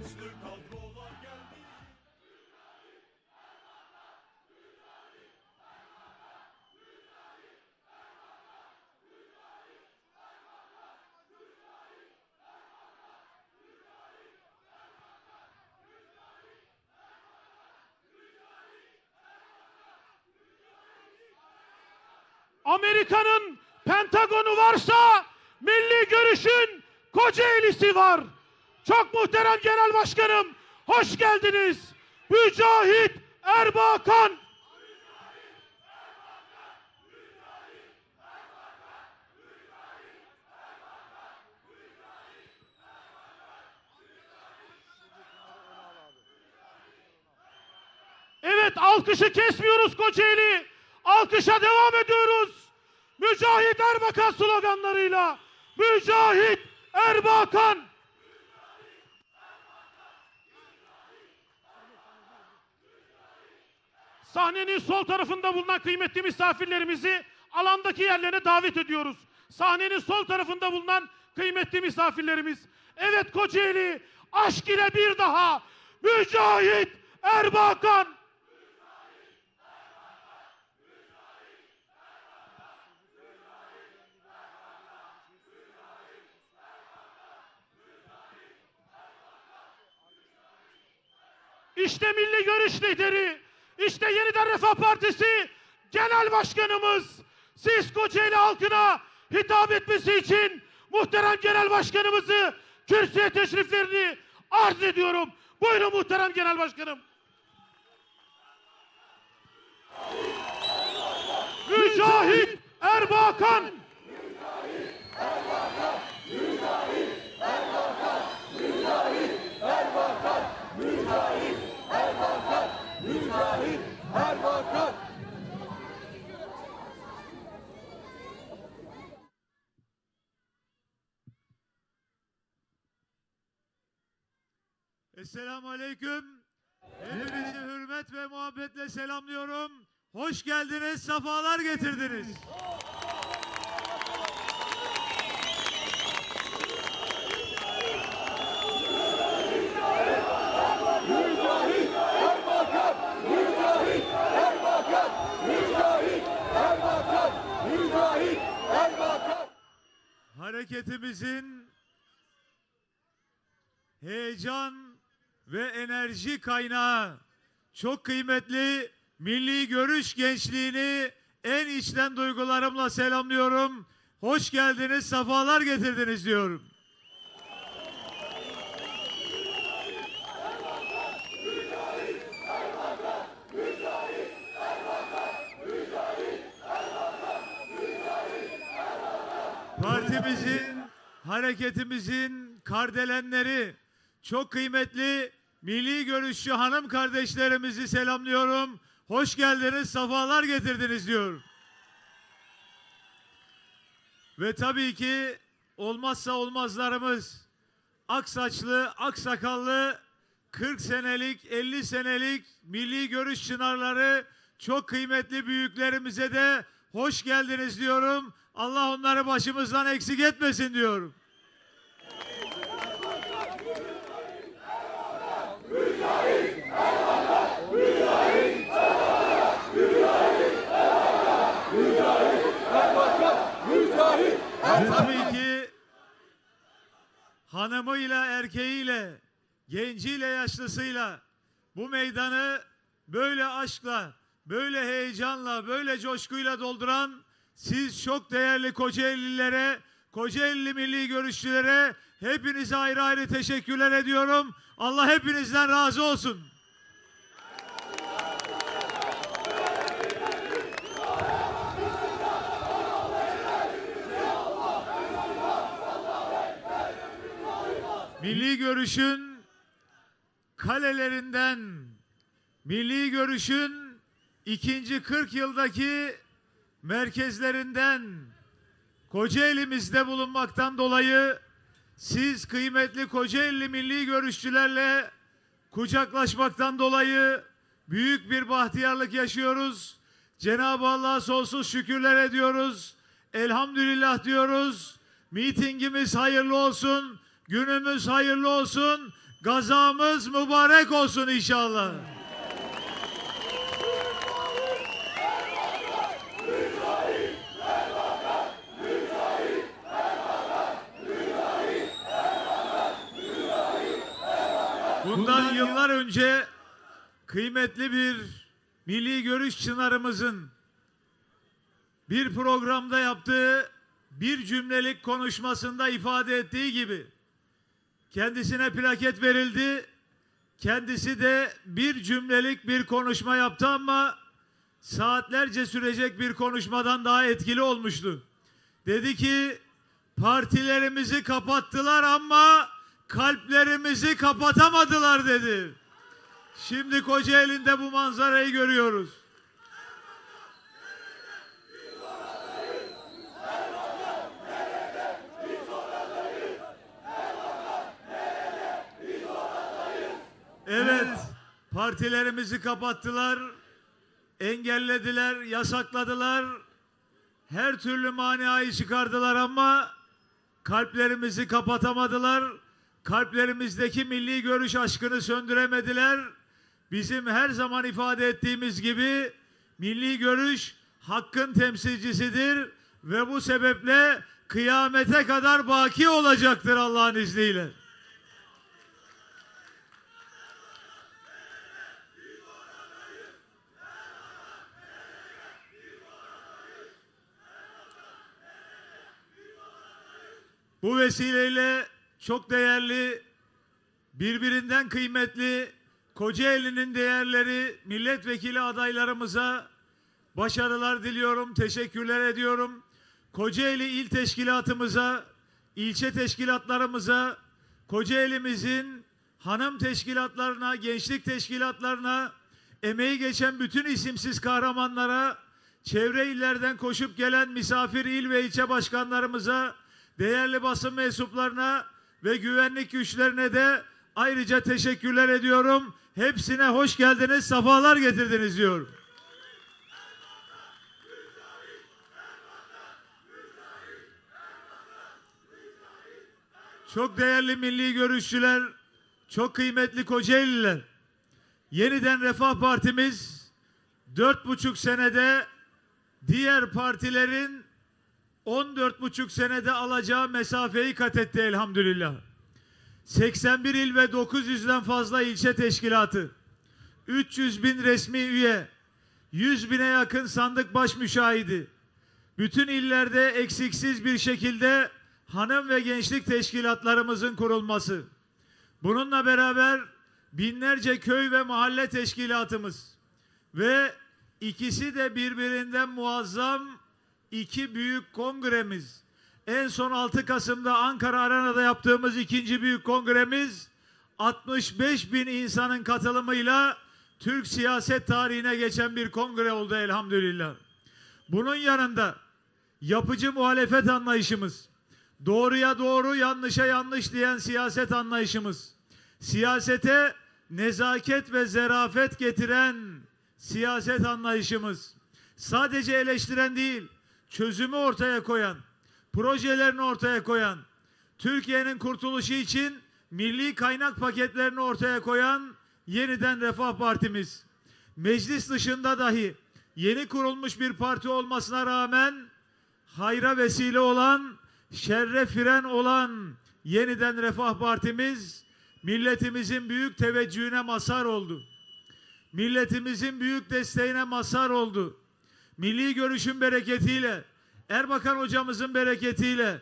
Yaşlı kadrolar geldi. Amerika'nın Pentagonu varsa milli görüşün Kocaeli'si var. Çok muhterem Genel Başkanım, hoş geldiniz. Mücahit Erbakan. Evet alkışı kesmiyoruz Kocaeli. Alkışa devam ediyoruz. Mücahit Erbakan sloganlarıyla. Mücahit Erbakan. Sahnenin sol tarafında bulunan kıymetli misafirlerimizi alandaki yerlerine davet ediyoruz. Sahnenin sol tarafında bulunan kıymetli misafirlerimiz. Evet Kocaeli aşk ile bir daha Mücahit Erbakan. İşte Milli Görüş lideri, işte Yeniden Refah Partisi Genel Başkanımız. Siz Kocaeli halkına hitap etmesi için muhterem Genel Başkanımızı kürsüye teşriflerini arz ediyorum. Buyurun muhterem Genel Başkanım. Mücahit Erbakan. Esselamu Aleyküm. Hepinizi hürmet ve muhabbetle selamlıyorum. Hoş geldiniz, safalar getirdiniz. Hareketimizin heyecan ve enerji kaynağı çok kıymetli milli görüş gençliğini en içten duygularımla selamlıyorum. Hoş geldiniz, safalar getirdiniz diyorum. Partimizin, hareketimizin kardelenleri, çok kıymetli milli görüşçü hanım kardeşlerimizi selamlıyorum. Hoş geldiniz, safalar getirdiniz diyorum. Ve tabii ki olmazsa olmazlarımız aksaçlı, aksakallı 40 senelik, 50 senelik milli görüş çınarları çok kıymetli büyüklerimize de hoş geldiniz diyorum. Allah onları başımızdan eksik etmesin diyorum. Hanımıyla, erkeğiyle, genciyle, yaşlısıyla bu meydanı böyle aşkla, böyle heyecanla, böyle coşkuyla dolduran siz çok değerli Kocaeli'lilere, Kocaeli milli görüşçülere hepinize ayrı ayrı teşekkürler ediyorum. Allah hepinizden razı olsun. Milli görüşün kalelerinden, milli görüşün ikinci 40 yıldaki merkezlerinden Kocaeli'mizde bulunmaktan dolayı siz kıymetli Kocaeli milli görüşçülerle kucaklaşmaktan dolayı büyük bir bahtiyarlık yaşıyoruz. Cenab-ı Allah'a sonsuz şükürler ediyoruz. Elhamdülillah diyoruz. Mitingimiz hayırlı olsun. Günümüz hayırlı olsun. Gazamız mübarek olsun inşallah. Bundan yıllar önce kıymetli bir milli görüş çınarımızın bir programda yaptığı bir cümlelik konuşmasında ifade ettiği gibi kendisine plaket verildi. Kendisi de bir cümlelik bir konuşma yaptı ama saatlerce sürecek bir konuşmadan daha etkili olmuştu. Dedi ki partilerimizi kapattılar ama kalplerimizi kapatamadılar dedi. Şimdi Kocaeli'nde bu manzarayı görüyoruz. Evet, partilerimizi kapattılar, engellediler, yasakladılar. Her türlü maniayı çıkardılar ama kalplerimizi kapatamadılar. Kalplerimizdeki milli görüş aşkını söndüremediler. Bizim her zaman ifade ettiğimiz gibi milli görüş hakkın temsilcisidir ve bu sebeple kıyamete kadar baki olacaktır Allah'ın izniyle. Bu vesileyle çok değerli, birbirinden kıymetli Kocaeli'nin değerleri milletvekili adaylarımıza başarılar diliyorum, teşekkürler ediyorum. Kocaeli İl Teşkilatımıza, ilçe teşkilatlarımıza, Kocaeli'mizin hanım teşkilatlarına, gençlik teşkilatlarına, emeği geçen bütün isimsiz kahramanlara, çevre illerden koşup gelen misafir il ve ilçe başkanlarımıza, değerli basın mensuplarına ve güvenlik güçlerine de ayrıca teşekkürler ediyorum. Hepsine hoş geldiniz, sefalar getirdiniz diyorum. Çok değerli milli görüşçüler, çok kıymetli Kocaeliler. Yeniden Refah Partimiz dört buçuk senede diğer partilerin 14 buçuk senede alacağı mesafeyi kat etti elhamdülillah. 81 il ve 900'den fazla ilçe teşkilatı, 300 bin resmi üye, 100 bine yakın sandık baş müşahidi, bütün illerde eksiksiz bir şekilde hanım ve gençlik teşkilatlarımızın kurulması. Bununla beraber binlerce köy ve mahalle teşkilatımız ve ikisi de birbirinden muazzam iki büyük kongremiz. En son 6 Kasım'da Ankara Arena'da yaptığımız ikinci büyük kongremiz 65 bin insanın katılımıyla Türk siyaset tarihine geçen bir kongre oldu elhamdülillah. Bunun yanında yapıcı muhalefet anlayışımız, doğruya doğru yanlışa yanlış diyen siyaset anlayışımız, siyasete nezaket ve zerafet getiren siyaset anlayışımız, sadece eleştiren değil, çözümü ortaya koyan, projelerini ortaya koyan, Türkiye'nin kurtuluşu için milli kaynak paketlerini ortaya koyan yeniden Refah Partimiz. Meclis dışında dahi yeni kurulmuş bir parti olmasına rağmen hayra vesile olan, şerre fren olan yeniden Refah Partimiz milletimizin büyük teveccühüne mazhar oldu. Milletimizin büyük desteğine mazhar oldu milli görüşün bereketiyle, Erbakan hocamızın bereketiyle,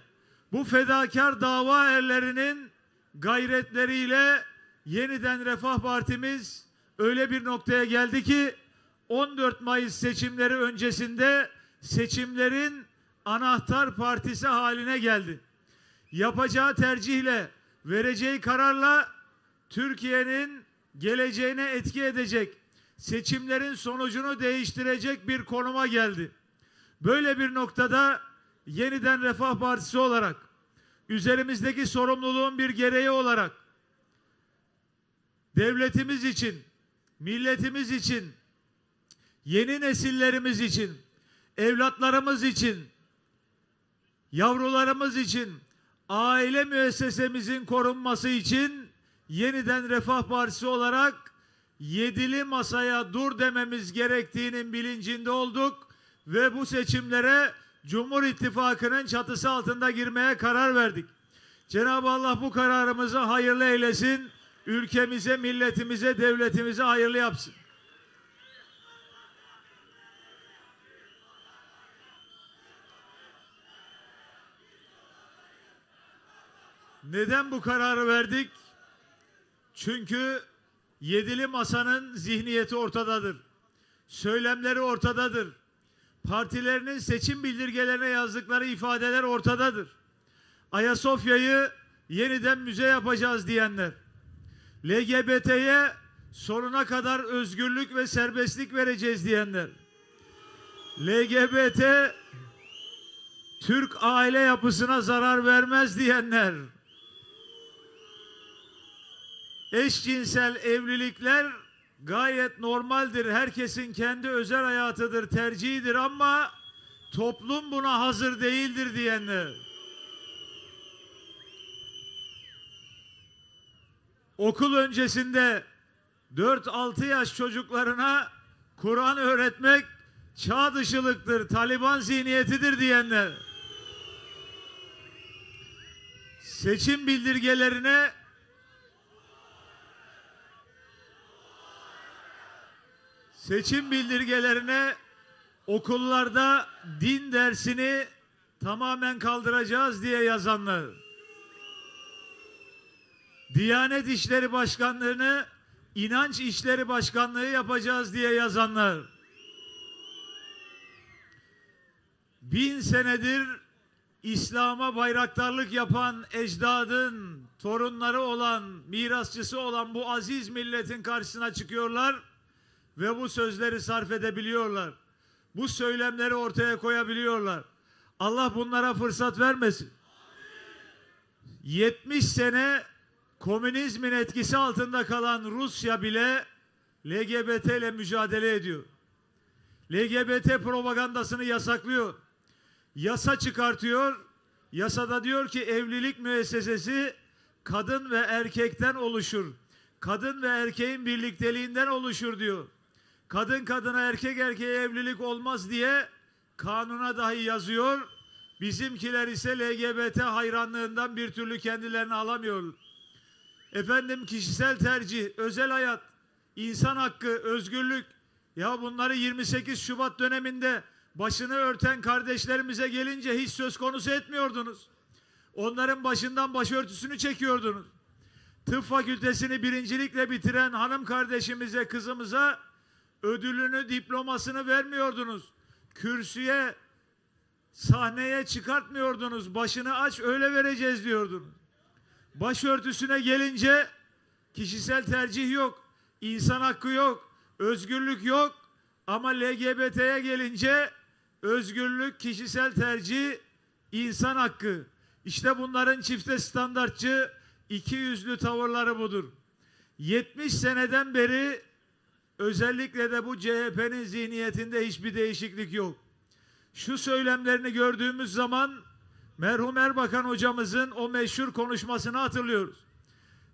bu fedakar dava erlerinin gayretleriyle yeniden Refah Partimiz öyle bir noktaya geldi ki 14 Mayıs seçimleri öncesinde seçimlerin anahtar partisi haline geldi. Yapacağı tercihle, vereceği kararla Türkiye'nin geleceğine etki edecek, seçimlerin sonucunu değiştirecek bir konuma geldi. Böyle bir noktada yeniden Refah Partisi olarak üzerimizdeki sorumluluğun bir gereği olarak devletimiz için, milletimiz için, yeni nesillerimiz için, evlatlarımız için, yavrularımız için, aile müessesemizin korunması için yeniden Refah Partisi olarak yedili masaya dur dememiz gerektiğinin bilincinde olduk ve bu seçimlere Cumhur İttifakı'nın çatısı altında girmeye karar verdik. Cenab-ı Allah bu kararımızı hayırlı eylesin. Ülkemize, milletimize, devletimize hayırlı yapsın. Neden bu kararı verdik? Çünkü yedili masanın zihniyeti ortadadır. Söylemleri ortadadır. Partilerinin seçim bildirgelerine yazdıkları ifadeler ortadadır. Ayasofya'yı yeniden müze yapacağız diyenler, LGBT'ye sonuna kadar özgürlük ve serbestlik vereceğiz diyenler, LGBT Türk aile yapısına zarar vermez diyenler, eşcinsel evlilikler gayet normaldir. Herkesin kendi özel hayatıdır, tercihidir ama toplum buna hazır değildir diyenler. Okul öncesinde 4-6 yaş çocuklarına Kur'an öğretmek çağ dışılıktır, Taliban zihniyetidir diyenler. Seçim bildirgelerine seçim bildirgelerine okullarda din dersini tamamen kaldıracağız diye yazanlar. Diyanet İşleri Başkanlığı'nı inanç İşleri Başkanlığı yapacağız diye yazanlar. Bin senedir İslam'a bayraktarlık yapan ecdadın torunları olan, mirasçısı olan bu aziz milletin karşısına çıkıyorlar ve bu sözleri sarf edebiliyorlar. Bu söylemleri ortaya koyabiliyorlar. Allah bunlara fırsat vermesin. 70 sene komünizmin etkisi altında kalan Rusya bile LGBT ile mücadele ediyor. LGBT propagandasını yasaklıyor. Yasa çıkartıyor. Yasada diyor ki evlilik müessesesi kadın ve erkekten oluşur. Kadın ve erkeğin birlikteliğinden oluşur diyor. Kadın kadına erkek erkeğe evlilik olmaz diye kanuna dahi yazıyor. Bizimkiler ise LGBT hayranlığından bir türlü kendilerini alamıyor. Efendim kişisel tercih, özel hayat, insan hakkı, özgürlük. Ya bunları 28 Şubat döneminde başını örten kardeşlerimize gelince hiç söz konusu etmiyordunuz. Onların başından başörtüsünü çekiyordunuz. Tıp fakültesini birincilikle bitiren hanım kardeşimize, kızımıza ödülünü, diplomasını vermiyordunuz. Kürsüye, sahneye çıkartmıyordunuz. Başını aç öyle vereceğiz diyordunuz. Başörtüsüne gelince kişisel tercih yok, insan hakkı yok, özgürlük yok. Ama LGBT'ye gelince özgürlük, kişisel tercih, insan hakkı. İşte bunların çifte standartçı, iki yüzlü tavırları budur. 70 seneden beri özellikle de bu CHP'nin zihniyetinde hiçbir değişiklik yok. Şu söylemlerini gördüğümüz zaman merhum Erbakan hocamızın o meşhur konuşmasını hatırlıyoruz.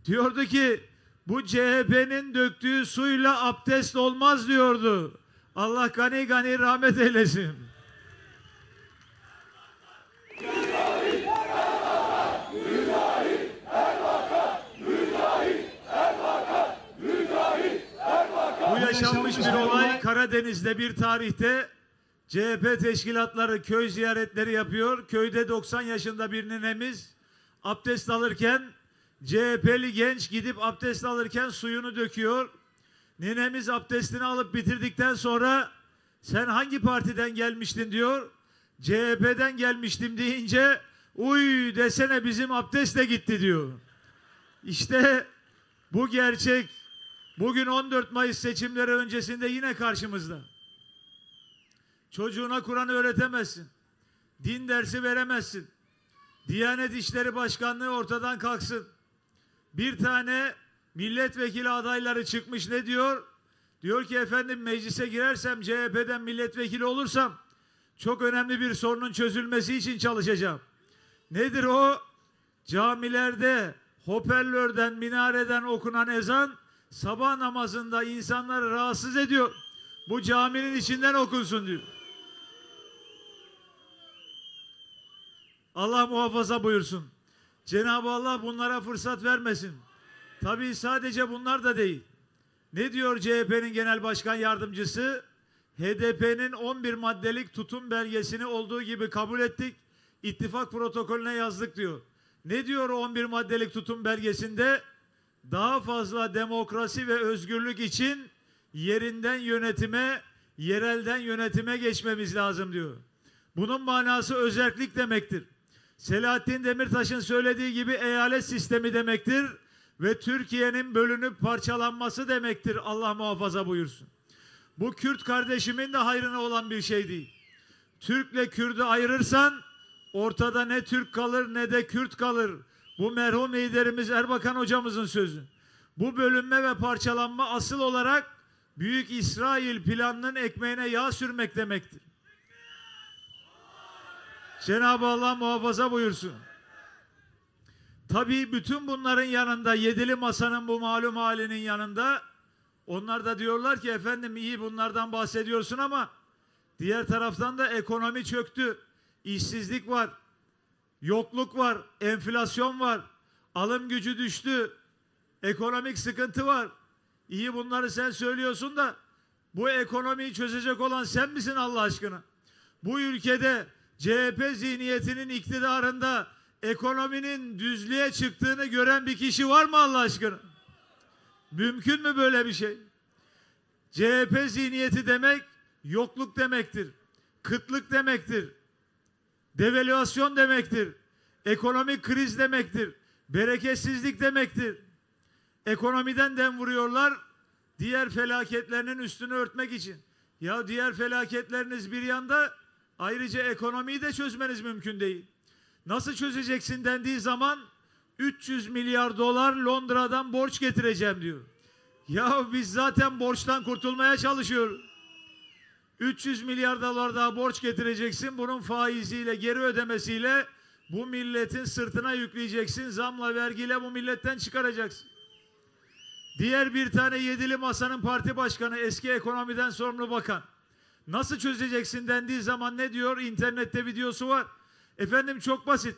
Diyordu ki bu CHP'nin döktüğü suyla abdest olmaz diyordu. Allah gani gani rahmet eylesin. Bu yaşanmış bir olay Karadeniz'de bir tarihte CHP teşkilatları köy ziyaretleri yapıyor. Köyde 90 yaşında bir ninemiz abdest alırken CHP'li genç gidip abdest alırken suyunu döküyor. Ninemiz abdestini alıp bitirdikten sonra sen hangi partiden gelmiştin diyor. CHP'den gelmiştim deyince uy desene bizim abdest de gitti diyor. İşte bu gerçek bugün 14 Mayıs seçimleri öncesinde yine karşımızda. Çocuğuna Kur'an öğretemezsin. Din dersi veremezsin. Diyanet İşleri Başkanlığı ortadan kalksın. Bir tane milletvekili adayları çıkmış ne diyor? Diyor ki efendim meclise girersem CHP'den milletvekili olursam çok önemli bir sorunun çözülmesi için çalışacağım. Nedir o? Camilerde hoparlörden, minareden okunan ezan sabah namazında insanları rahatsız ediyor. Bu caminin içinden okunsun diyor. Allah muhafaza buyursun. Cenab-ı Allah bunlara fırsat vermesin. Tabii sadece bunlar da değil. Ne diyor CHP'nin genel başkan yardımcısı? HDP'nin 11 maddelik tutum belgesini olduğu gibi kabul ettik. İttifak protokolüne yazdık diyor. Ne diyor o 11 maddelik tutum belgesinde? Daha fazla demokrasi ve özgürlük için yerinden yönetime, yerelden yönetime geçmemiz lazım diyor. Bunun manası özellik demektir. Selahattin Demirtaş'ın söylediği gibi eyalet sistemi demektir ve Türkiye'nin bölünüp parçalanması demektir. Allah muhafaza buyursun. Bu Kürt kardeşimin de hayrına olan bir şey değil. Türk'le Kürt'ü ayırırsan ortada ne Türk kalır ne de Kürt kalır. Bu merhum liderimiz Erbakan hocamızın sözü. Bu bölünme ve parçalanma asıl olarak Büyük İsrail planının ekmeğine yağ sürmek demektir. Cenab-ı Allah muhafaza buyursun. Tabii bütün bunların yanında yedili masanın bu malum halinin yanında onlar da diyorlar ki efendim iyi bunlardan bahsediyorsun ama diğer taraftan da ekonomi çöktü. işsizlik var. Yokluk var, enflasyon var. Alım gücü düştü. Ekonomik sıkıntı var. İyi bunları sen söylüyorsun da bu ekonomiyi çözecek olan sen misin Allah aşkına? Bu ülkede CHP zihniyetinin iktidarında ekonominin düzlüğe çıktığını gören bir kişi var mı Allah aşkına? Mümkün mü böyle bir şey? CHP zihniyeti demek yokluk demektir. Kıtlık demektir. Devalüasyon demektir. Ekonomik kriz demektir. Bereketsizlik demektir. Ekonomiden dem vuruyorlar. Diğer felaketlerinin üstünü örtmek için. Ya diğer felaketleriniz bir yanda ayrıca ekonomiyi de çözmeniz mümkün değil. Nasıl çözeceksin dendiği zaman 300 milyar dolar Londra'dan borç getireceğim diyor. Ya biz zaten borçtan kurtulmaya çalışıyoruz. 300 milyar dolar daha borç getireceksin. Bunun faiziyle, geri ödemesiyle bu milletin sırtına yükleyeceksin. Zamla, vergiyle bu milletten çıkaracaksın. Diğer bir tane yedili masanın parti başkanı, eski ekonomiden sorumlu bakan. Nasıl çözeceksin dendiği zaman ne diyor? İnternette videosu var. Efendim çok basit.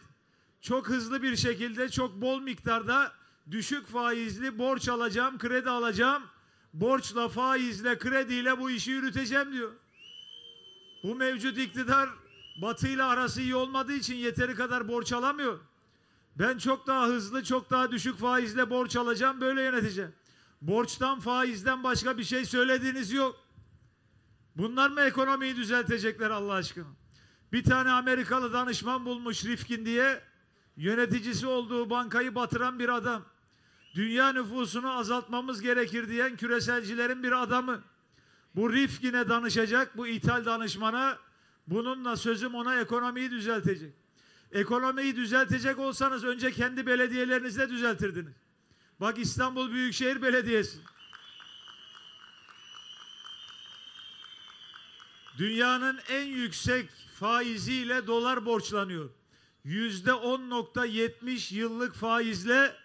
Çok hızlı bir şekilde, çok bol miktarda düşük faizli borç alacağım, kredi alacağım. Borçla, faizle, krediyle bu işi yürüteceğim diyor. Bu mevcut iktidar Batı ile arası iyi olmadığı için yeteri kadar borç alamıyor. Ben çok daha hızlı, çok daha düşük faizle borç alacağım, böyle yöneteceğim. Borçtan, faizden başka bir şey söylediğiniz yok. Bunlar mı ekonomiyi düzeltecekler Allah aşkına? Bir tane Amerikalı danışman bulmuş Rifkin diye. Yöneticisi olduğu bankayı batıran bir adam. Dünya nüfusunu azaltmamız gerekir diyen küreselcilerin bir adamı. Bu Rifkin'e danışacak, bu ithal danışmana. Bununla sözüm ona ekonomiyi düzeltecek. Ekonomiyi düzeltecek olsanız önce kendi belediyelerinizde düzeltirdiniz. Bak İstanbul Büyükşehir Belediyesi. Dünyanın en yüksek faiziyle dolar borçlanıyor. Yüzde 10.70 yıllık faizle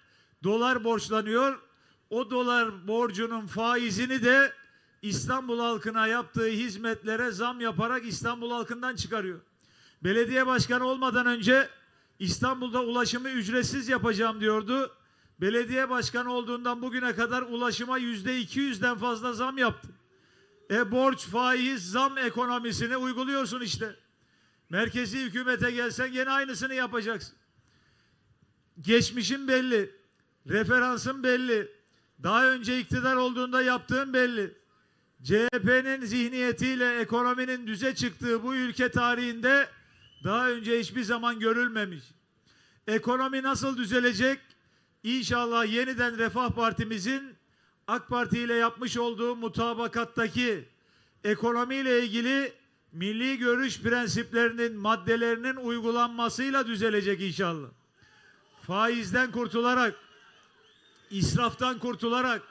dolar borçlanıyor. O dolar borcunun faizini de İstanbul halkına yaptığı hizmetlere zam yaparak İstanbul halkından çıkarıyor. Belediye başkanı olmadan önce İstanbul'da ulaşımı ücretsiz yapacağım diyordu. Belediye başkanı olduğundan bugüne kadar ulaşıma yüzde 200'den fazla zam yaptı. E borç, faiz, zam ekonomisini uyguluyorsun işte. Merkezi hükümete gelsen gene aynısını yapacaksın. Geçmişin belli. Referansın belli. Daha önce iktidar olduğunda yaptığın belli. CHP'nin zihniyetiyle ekonominin düze çıktığı bu ülke tarihinde daha önce hiçbir zaman görülmemiş. Ekonomi nasıl düzelecek? İnşallah yeniden Refah Partimizin AK Parti ile yapmış olduğu mutabakattaki ekonomiyle ilgili milli görüş prensiplerinin maddelerinin uygulanmasıyla düzelecek inşallah. Faizden kurtularak, israftan kurtularak,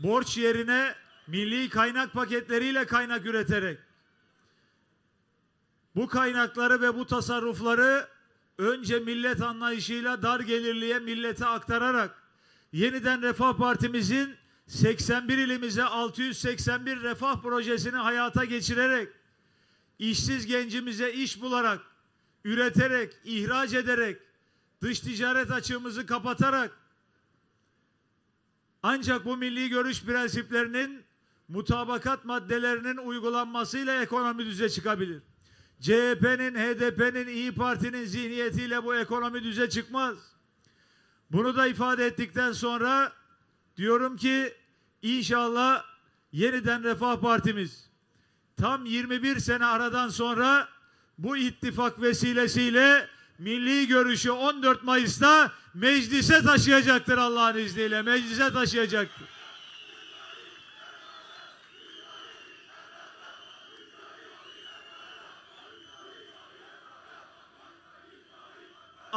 borç yerine milli kaynak paketleriyle kaynak üreterek, bu kaynakları ve bu tasarrufları önce millet anlayışıyla dar gelirliye millete aktararak yeniden Refah Partimizin 81 ilimize 681 refah projesini hayata geçirerek işsiz gencimize iş bularak, üreterek, ihraç ederek, dış ticaret açığımızı kapatarak ancak bu milli görüş prensiplerinin mutabakat maddelerinin uygulanmasıyla ekonomi düze çıkabilir. CHP'nin, HDP'nin, İyi Parti'nin zihniyetiyle bu ekonomi düze çıkmaz. Bunu da ifade ettikten sonra diyorum ki inşallah yeniden Refah Partimiz tam 21 sene aradan sonra bu ittifak vesilesiyle milli görüşü 14 Mayıs'ta meclise taşıyacaktır Allah'ın izniyle. Meclise taşıyacaktır.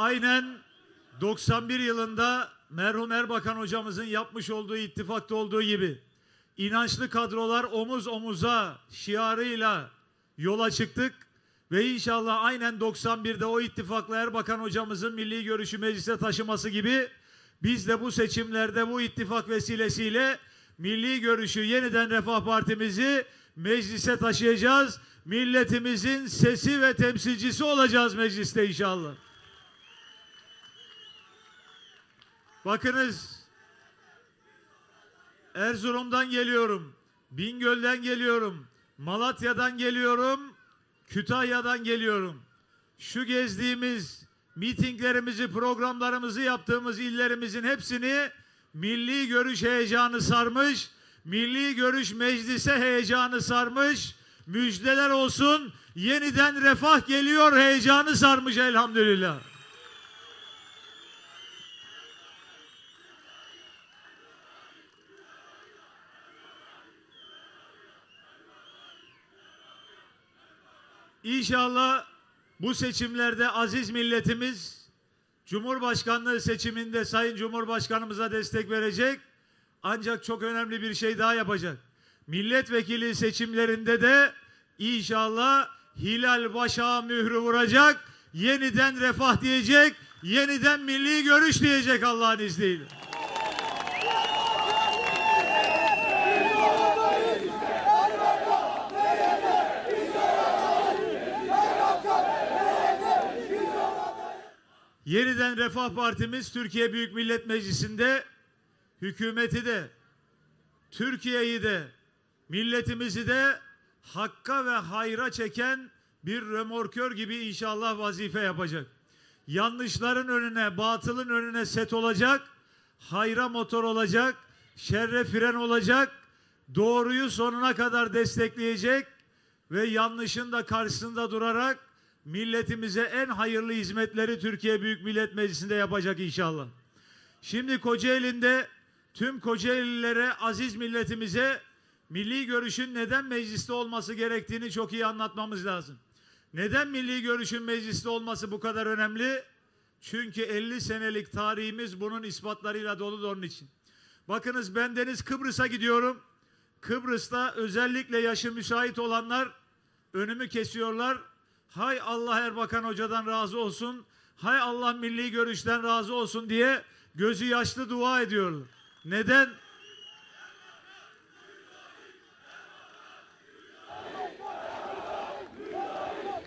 Aynen 91 yılında merhum Erbakan hocamızın yapmış olduğu ittifakta olduğu gibi inançlı kadrolar omuz omuza şiarıyla yola çıktık ve inşallah aynen 91'de o ittifakla Erbakan hocamızın milli görüşü meclise taşıması gibi biz de bu seçimlerde bu ittifak vesilesiyle milli görüşü yeniden Refah Partimizi meclise taşıyacağız. Milletimizin sesi ve temsilcisi olacağız mecliste inşallah. Bakınız Erzurum'dan geliyorum. Bingöl'den geliyorum. Malatya'dan geliyorum. Kütahya'dan geliyorum. Şu gezdiğimiz mitinglerimizi, programlarımızı yaptığımız illerimizin hepsini milli görüş heyecanı sarmış. Milli görüş meclise heyecanı sarmış. Müjdeler olsun. Yeniden refah geliyor heyecanı sarmış elhamdülillah. İnşallah bu seçimlerde aziz milletimiz Cumhurbaşkanlığı seçiminde Sayın Cumhurbaşkanımıza destek verecek. Ancak çok önemli bir şey daha yapacak. Milletvekili seçimlerinde de inşallah Hilal Başak'a mührü vuracak. Yeniden refah diyecek. Yeniden milli görüş diyecek Allah'ın izniyle. Yeniden Refah Partimiz Türkiye Büyük Millet Meclisi'nde hükümeti de Türkiye'yi de milletimizi de hakka ve hayra çeken bir römorkör gibi inşallah vazife yapacak. Yanlışların önüne, batılın önüne set olacak, hayra motor olacak, şerre fren olacak, doğruyu sonuna kadar destekleyecek ve yanlışın da karşısında durarak milletimize en hayırlı hizmetleri Türkiye Büyük Millet Meclisi'nde yapacak inşallah. Şimdi Kocaeli'nde tüm Kocaelililere, aziz milletimize milli görüşün neden mecliste olması gerektiğini çok iyi anlatmamız lazım. Neden milli görüşün mecliste olması bu kadar önemli? Çünkü 50 senelik tarihimiz bunun ispatlarıyla dolu da onun için. Bakınız ben Deniz Kıbrıs'a gidiyorum. Kıbrıs'ta özellikle yaşı müsait olanlar önümü kesiyorlar. Hay Allah Erbakan Hoca'dan razı olsun. Hay Allah milli görüşten razı olsun diye gözü yaşlı dua ediyorlar. Neden?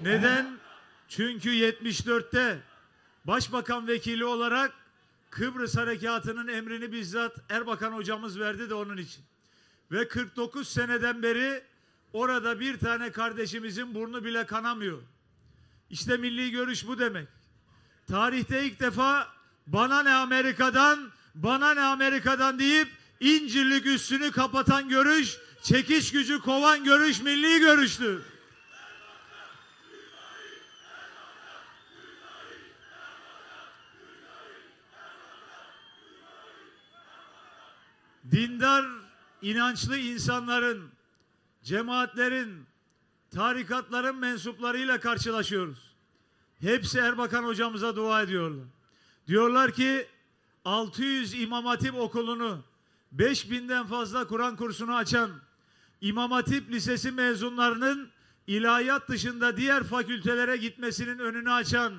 Neden? Çünkü 74'te Başbakan vekili olarak Kıbrıs Harekatı'nın emrini bizzat Erbakan hocamız verdi de onun için. Ve 49 seneden beri orada bir tane kardeşimizin burnu bile kanamıyor. İşte milli görüş bu demek. Tarihte ilk defa bana ne Amerika'dan, bana ne Amerika'dan deyip İncirlik üstünü kapatan görüş, çekiş gücü kovan görüş milli görüştü. Dindar, inançlı insanların, cemaatlerin, tarikatların mensuplarıyla karşılaşıyoruz. Hepsi Erbakan hocamıza dua ediyorlar. Diyorlar ki 600 İmam Hatip okulunu 5000'den fazla Kur'an kursunu açan İmam Hatip Lisesi mezunlarının ilahiyat dışında diğer fakültelere gitmesinin önünü açan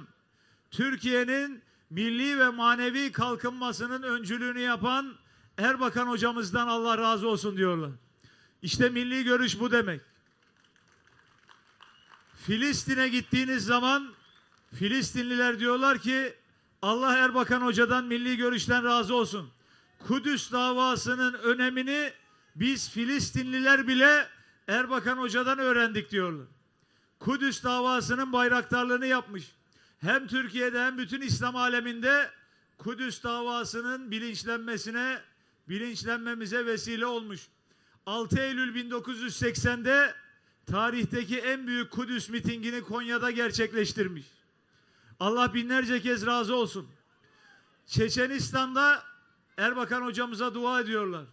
Türkiye'nin milli ve manevi kalkınmasının öncülüğünü yapan Erbakan hocamızdan Allah razı olsun diyorlar. İşte milli görüş bu demek. Filistin'e gittiğiniz zaman Filistinliler diyorlar ki Allah Erbakan Hoca'dan milli görüşten razı olsun. Kudüs davasının önemini biz Filistinliler bile Erbakan Hoca'dan öğrendik diyorlar. Kudüs davasının bayraktarlığını yapmış. Hem Türkiye'de hem bütün İslam aleminde Kudüs davasının bilinçlenmesine, bilinçlenmemize vesile olmuş. 6 Eylül 1980'de tarihteki en büyük Kudüs mitingini Konya'da gerçekleştirmiş. Allah binlerce kez razı olsun. Çeçenistan'da Erbakan hocamıza dua ediyorlar.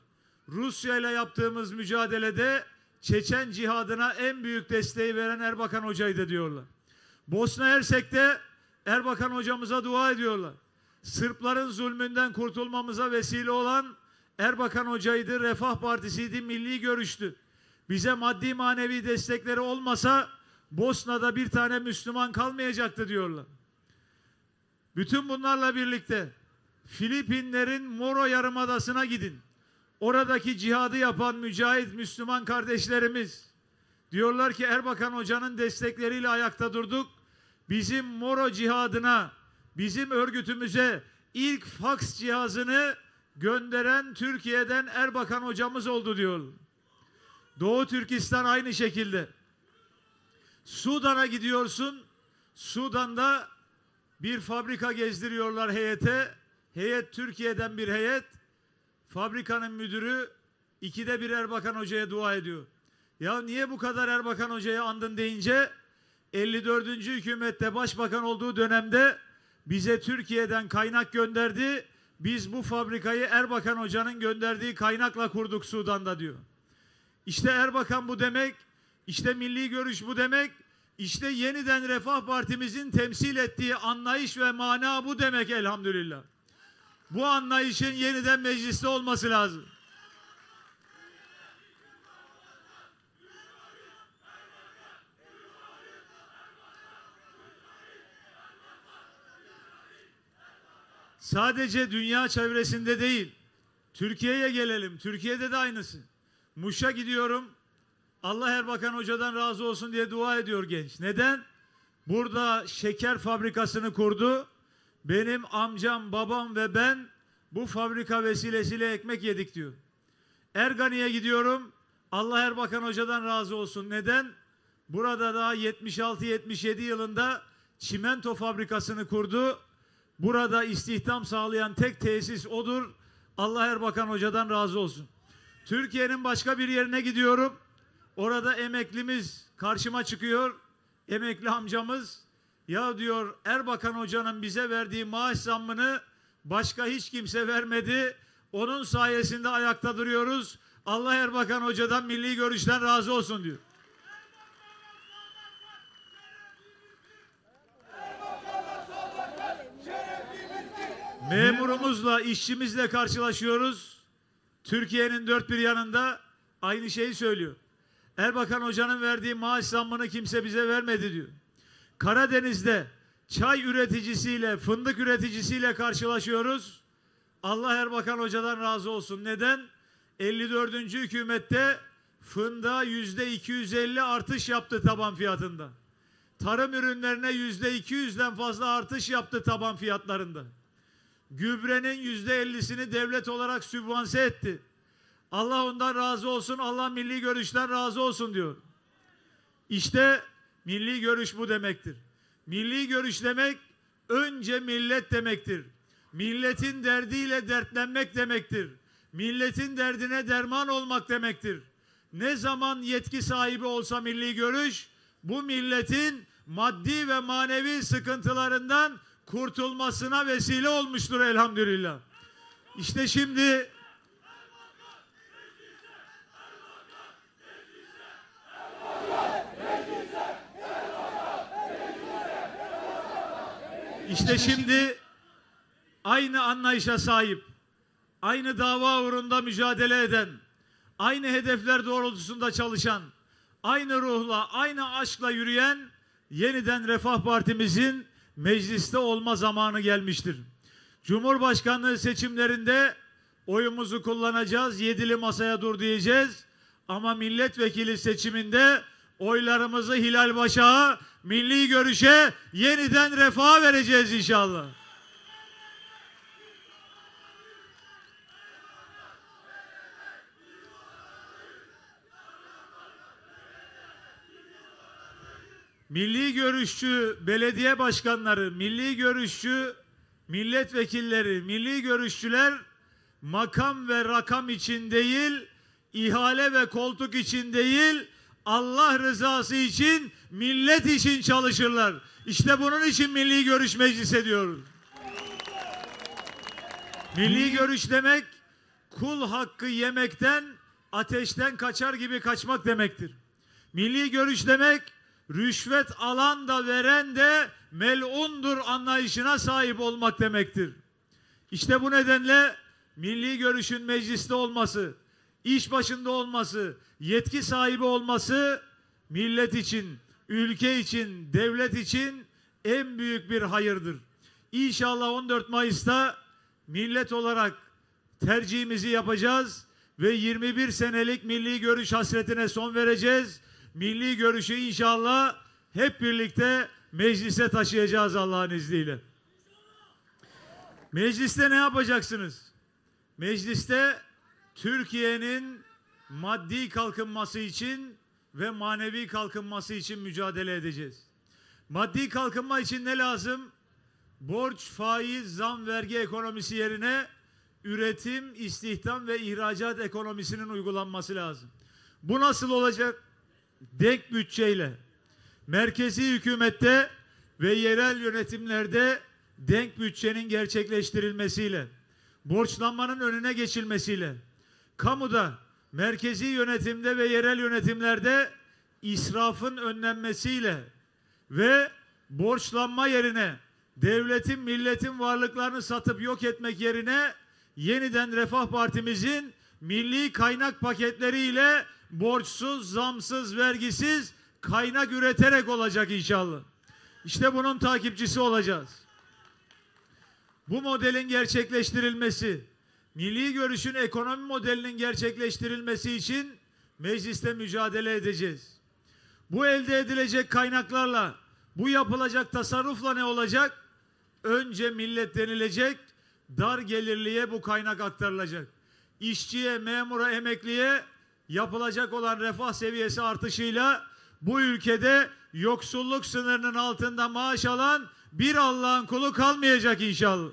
Rusya ile yaptığımız mücadelede Çeçen cihadına en büyük desteği veren Erbakan hocaydı diyorlar. Bosna Hersek'te Erbakan hocamıza dua ediyorlar. Sırpların zulmünden kurtulmamıza vesile olan Erbakan hocaydı, Refah Partisi'ydi, milli görüştü. Bize maddi manevi destekleri olmasa Bosna'da bir tane Müslüman kalmayacaktı diyorlar. Bütün bunlarla birlikte Filipinlerin Moro Yarımadası'na gidin. Oradaki cihadı yapan mücahit Müslüman kardeşlerimiz diyorlar ki Erbakan Hoca'nın destekleriyle ayakta durduk. Bizim Moro cihadına, bizim örgütümüze ilk faks cihazını gönderen Türkiye'den Erbakan hocamız oldu diyor. Doğu Türkistan aynı şekilde. Sudan'a gidiyorsun. Sudan'da bir fabrika gezdiriyorlar heyete. Heyet Türkiye'den bir heyet. Fabrikanın müdürü ikide bir Erbakan Hoca'ya dua ediyor. Ya niye bu kadar Erbakan Hoca'ya andın deyince 54. hükümette başbakan olduğu dönemde bize Türkiye'den kaynak gönderdi. Biz bu fabrikayı Erbakan Hoca'nın gönderdiği kaynakla kurduk Sudan'da diyor. İşte Erbakan bu demek, işte milli görüş bu demek, işte yeniden Refah Partimizin temsil ettiği anlayış ve mana bu demek elhamdülillah. Bu anlayışın yeniden mecliste olması lazım. Sadece dünya çevresinde değil, Türkiye'ye gelelim. Türkiye'de de aynısı. Muş'a gidiyorum. Allah Erbakan Hoca'dan razı olsun diye dua ediyor genç. Neden? Burada şeker fabrikasını kurdu. Benim amcam, babam ve ben bu fabrika vesilesiyle ekmek yedik diyor. Ergani'ye gidiyorum. Allah Erbakan Hoca'dan razı olsun. Neden? Burada daha 76-77 yılında çimento fabrikasını kurdu. Burada istihdam sağlayan tek tesis odur. Allah Erbakan Hoca'dan razı olsun. Türkiye'nin başka bir yerine gidiyorum. Orada emeklimiz karşıma çıkıyor. Emekli amcamız ya diyor Erbakan Hoca'nın bize verdiği maaş zammını başka hiç kimse vermedi. Onun sayesinde ayakta duruyoruz. Allah Erbakan Hoca'dan milli görüşten razı olsun diyor. Memurumuzla, işçimizle karşılaşıyoruz. Türkiye'nin dört bir yanında aynı şeyi söylüyor. Erbakan Hoca'nın verdiği maaş zammını kimse bize vermedi diyor. Karadeniz'de çay üreticisiyle, fındık üreticisiyle karşılaşıyoruz. Allah Erbakan Hoca'dan razı olsun. Neden? 54. hükümette fındığa yüzde 250 artış yaptı taban fiyatında. Tarım ürünlerine yüzde 200'den fazla artış yaptı taban fiyatlarında. Gübrenin yüzde 50'sini devlet olarak sübvanse etti. Allah ondan razı olsun, Allah milli görüşten razı olsun diyor. İşte milli görüş bu demektir. Milli görüş demek önce millet demektir. Milletin derdiyle dertlenmek demektir. Milletin derdine derman olmak demektir. Ne zaman yetki sahibi olsa milli görüş bu milletin maddi ve manevi sıkıntılarından kurtulmasına vesile olmuştur elhamdülillah. İşte şimdi İşte şimdi aynı anlayışa sahip, aynı dava uğrunda mücadele eden, aynı hedefler doğrultusunda çalışan, aynı ruhla, aynı aşkla yürüyen yeniden Refah Partimizin mecliste olma zamanı gelmiştir. Cumhurbaşkanlığı seçimlerinde oyumuzu kullanacağız. Yedili masaya dur diyeceğiz. Ama milletvekili seçiminde oylarımızı Hilal Başak'a, milli görüşe, yeniden refaha vereceğiz inşallah. Milli görüşçü belediye başkanları, milli görüşçü milletvekilleri, milli görüşçüler makam ve rakam için değil, ihale ve koltuk için değil, Allah rızası için, millet için çalışırlar. İşte bunun için milli görüş meclis ediyoruz. Milli görüş demek kul hakkı yemekten, ateşten kaçar gibi kaçmak demektir. Milli görüş demek rüşvet alan da veren de melundur anlayışına sahip olmak demektir. İşte bu nedenle milli görüşün mecliste olması, iş başında olması, yetki sahibi olması millet için, ülke için, devlet için en büyük bir hayırdır. İnşallah 14 Mayıs'ta millet olarak tercihimizi yapacağız ve 21 senelik milli görüş hasretine son vereceğiz. Milli görüşü inşallah hep birlikte meclise taşıyacağız Allah'ın izniyle. Mecliste ne yapacaksınız? Mecliste Türkiye'nin maddi kalkınması için ve manevi kalkınması için mücadele edeceğiz. Maddi kalkınma için ne lazım? Borç, faiz, zam, vergi ekonomisi yerine üretim, istihdam ve ihracat ekonomisinin uygulanması lazım. Bu nasıl olacak? Denk bütçeyle. Merkezi hükümette ve yerel yönetimlerde denk bütçenin gerçekleştirilmesiyle, borçlanmanın önüne geçilmesiyle, kamuda, merkezi yönetimde ve yerel yönetimlerde israfın önlenmesiyle ve borçlanma yerine devletin milletin varlıklarını satıp yok etmek yerine yeniden Refah Partimizin milli kaynak paketleriyle borçsuz, zamsız, vergisiz kaynak üreterek olacak inşallah. İşte bunun takipçisi olacağız. Bu modelin gerçekleştirilmesi, milli görüşün ekonomi modelinin gerçekleştirilmesi için mecliste mücadele edeceğiz. Bu elde edilecek kaynaklarla, bu yapılacak tasarrufla ne olacak? Önce millet denilecek, dar gelirliye bu kaynak aktarılacak. İşçiye, memura, emekliye yapılacak olan refah seviyesi artışıyla bu ülkede yoksulluk sınırının altında maaş alan bir Allah'ın kulu kalmayacak inşallah.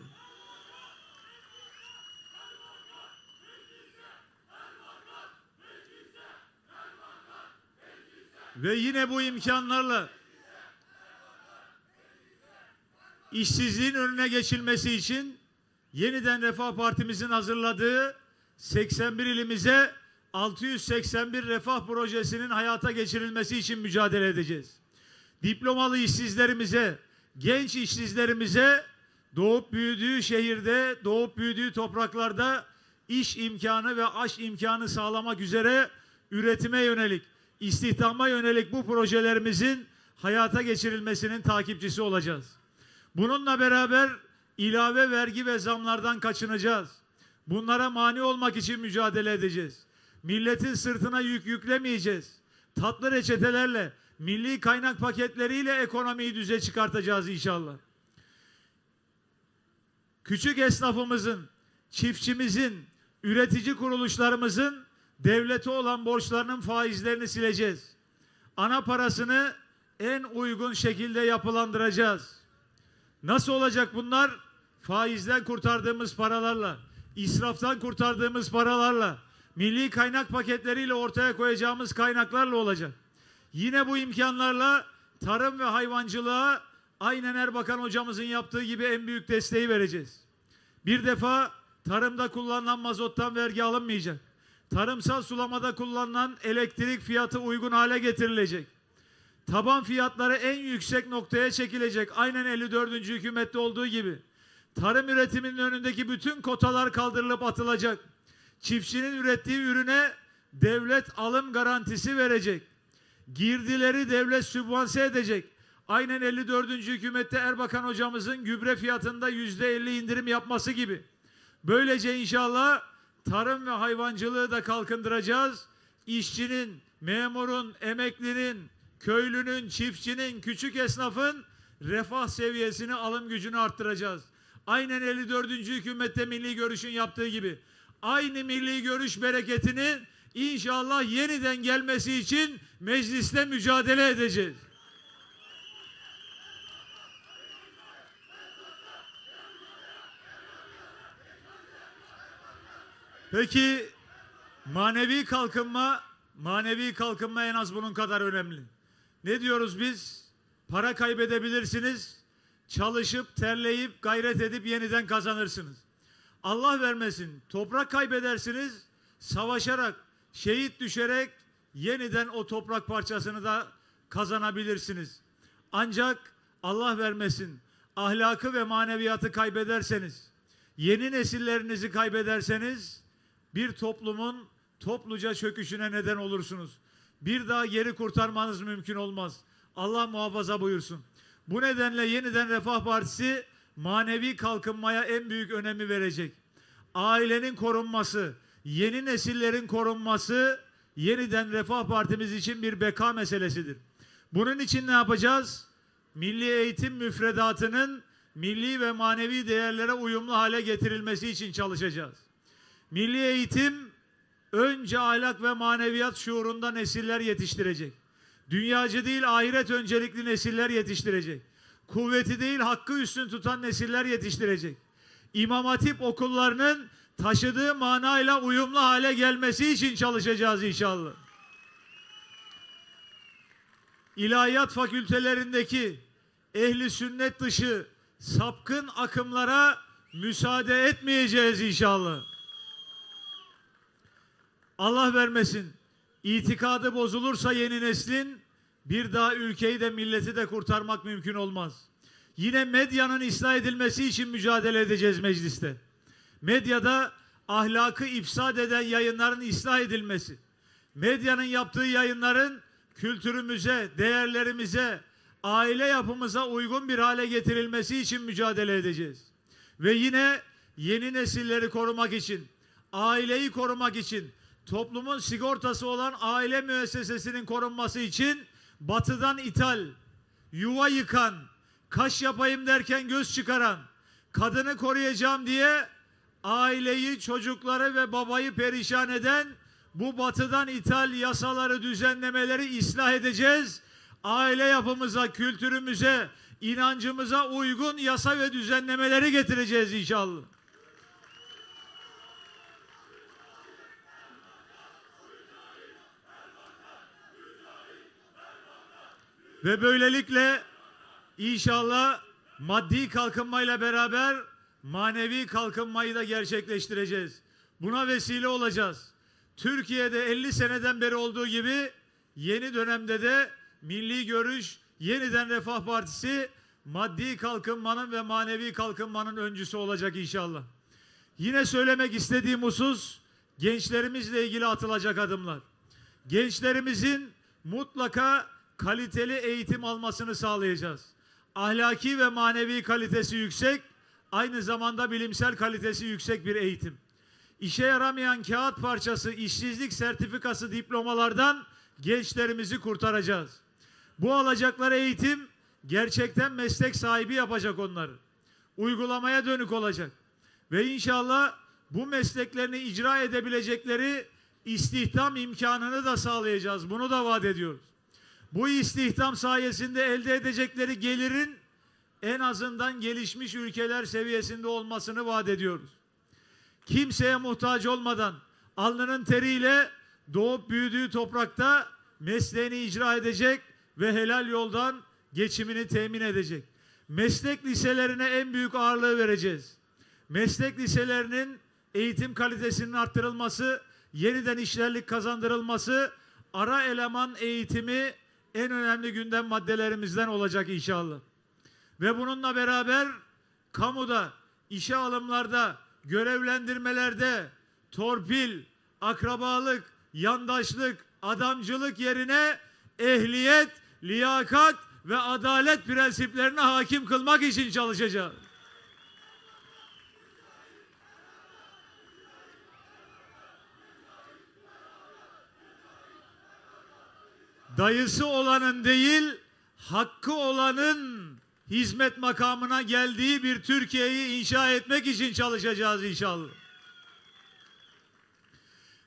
Ve yine bu imkanlarla işsizliğin önüne geçilmesi için yeniden Refah Partimizin hazırladığı 81 ilimize 681 refah projesinin hayata geçirilmesi için mücadele edeceğiz. Diplomalı işsizlerimize, genç işsizlerimize doğup büyüdüğü şehirde, doğup büyüdüğü topraklarda iş imkanı ve aş imkanı sağlamak üzere üretime yönelik, istihdama yönelik bu projelerimizin hayata geçirilmesinin takipçisi olacağız. Bununla beraber ilave vergi ve zamlardan kaçınacağız. Bunlara mani olmak için mücadele edeceğiz. Milletin sırtına yük yüklemeyeceğiz. Tatlı reçetelerle, milli kaynak paketleriyle ekonomiyi düze çıkartacağız inşallah. Küçük esnafımızın, çiftçimizin, üretici kuruluşlarımızın devlete olan borçlarının faizlerini sileceğiz. Ana parasını en uygun şekilde yapılandıracağız. Nasıl olacak bunlar? Faizden kurtardığımız paralarla, israftan kurtardığımız paralarla, milli kaynak paketleriyle ortaya koyacağımız kaynaklarla olacak. Yine bu imkanlarla tarım ve hayvancılığa aynen Erbakan hocamızın yaptığı gibi en büyük desteği vereceğiz. Bir defa tarımda kullanılan mazottan vergi alınmayacak. Tarımsal sulamada kullanılan elektrik fiyatı uygun hale getirilecek. Taban fiyatları en yüksek noktaya çekilecek. Aynen 54. hükümette olduğu gibi. Tarım üretiminin önündeki bütün kotalar kaldırılıp atılacak. Çiftçinin ürettiği ürüne devlet alım garantisi verecek. Girdileri devlet sübvanse edecek. aynen 54. hükümette Erbakan hocamızın gübre fiyatında yüzde 50 indirim yapması gibi. Böylece inşallah tarım ve hayvancılığı da kalkındıracağız. İşçinin, memurun, emeklinin, köylünün, çiftçinin, küçük esnafın refah seviyesini, alım gücünü arttıracağız. Aynen 54. hükümette milli görüşün yaptığı gibi. Aynı milli görüş bereketinin inşallah yeniden gelmesi için mecliste mücadele edeceğiz. Peki manevi kalkınma, manevi kalkınma en az bunun kadar önemli. Ne diyoruz biz? Para kaybedebilirsiniz, çalışıp, terleyip, gayret edip yeniden kazanırsınız. Allah vermesin, toprak kaybedersiniz, savaşarak, şehit düşerek yeniden o toprak parçasını da kazanabilirsiniz. Ancak Allah vermesin, ahlakı ve maneviyatı kaybederseniz, yeni nesillerinizi kaybederseniz bir toplumun topluca çöküşüne neden olursunuz. Bir daha geri kurtarmanız mümkün olmaz. Allah muhafaza buyursun. Bu nedenle yeniden Refah Partisi manevi kalkınmaya en büyük önemi verecek. Ailenin korunması, yeni nesillerin korunması yeniden Refah Partimiz için bir beka meselesidir. Bunun için ne yapacağız? Milli eğitim müfredatının milli ve manevi değerlere uyumlu hale getirilmesi için çalışacağız. Milli eğitim önce ahlak ve maneviyat şuurunda nesiller yetiştirecek. Dünyacı değil ahiret öncelikli nesiller yetiştirecek. Kuvveti değil hakkı üstün tutan nesiller yetiştirecek. İmam Hatip okullarının taşıdığı manayla uyumlu hale gelmesi için çalışacağız inşallah. İlahiyat fakültelerindeki ehli sünnet dışı sapkın akımlara müsaade etmeyeceğiz inşallah. Allah vermesin. İtikadı bozulursa yeni neslin bir daha ülkeyi de milleti de kurtarmak mümkün olmaz. Yine medyanın ıslah edilmesi için mücadele edeceğiz mecliste. Medyada ahlakı ifsad eden yayınların ıslah edilmesi. Medyanın yaptığı yayınların kültürümüze, değerlerimize, aile yapımıza uygun bir hale getirilmesi için mücadele edeceğiz. Ve yine yeni nesilleri korumak için, aileyi korumak için, toplumun sigortası olan aile müessesesinin korunması için batıdan ithal, yuva yıkan, kaş yapayım derken göz çıkaran, kadını koruyacağım diye aileyi, çocukları ve babayı perişan eden bu batıdan ithal yasaları, düzenlemeleri ıslah edeceğiz. Aile yapımıza, kültürümüze, inancımıza uygun yasa ve düzenlemeleri getireceğiz inşallah. Ve böylelikle inşallah maddi kalkınmayla beraber manevi kalkınmayı da gerçekleştireceğiz. Buna vesile olacağız. Türkiye'de 50 seneden beri olduğu gibi yeni dönemde de milli görüş, yeniden Refah Partisi maddi kalkınmanın ve manevi kalkınmanın öncüsü olacak inşallah. Yine söylemek istediğim husus gençlerimizle ilgili atılacak adımlar. Gençlerimizin mutlaka kaliteli eğitim almasını sağlayacağız. Ahlaki ve manevi kalitesi yüksek, aynı zamanda bilimsel kalitesi yüksek bir eğitim. İşe yaramayan kağıt parçası, işsizlik sertifikası diplomalardan gençlerimizi kurtaracağız. Bu alacakları eğitim gerçekten meslek sahibi yapacak onları. Uygulamaya dönük olacak. Ve inşallah bu mesleklerini icra edebilecekleri istihdam imkanını da sağlayacağız. Bunu da vaat ediyoruz. Bu istihdam sayesinde elde edecekleri gelirin en azından gelişmiş ülkeler seviyesinde olmasını vaat ediyoruz. Kimseye muhtaç olmadan alnının teriyle doğup büyüdüğü toprakta mesleğini icra edecek ve helal yoldan geçimini temin edecek. Meslek liselerine en büyük ağırlığı vereceğiz. Meslek liselerinin eğitim kalitesinin arttırılması, yeniden işlerlik kazandırılması, ara eleman eğitimi en önemli gündem maddelerimizden olacak inşallah. Ve bununla beraber kamuda, işe alımlarda, görevlendirmelerde torpil, akrabalık, yandaşlık, adamcılık yerine ehliyet, liyakat ve adalet prensiplerine hakim kılmak için çalışacağız. Dayısı olanın değil, hakkı olanın hizmet makamına geldiği bir Türkiye'yi inşa etmek için çalışacağız inşallah.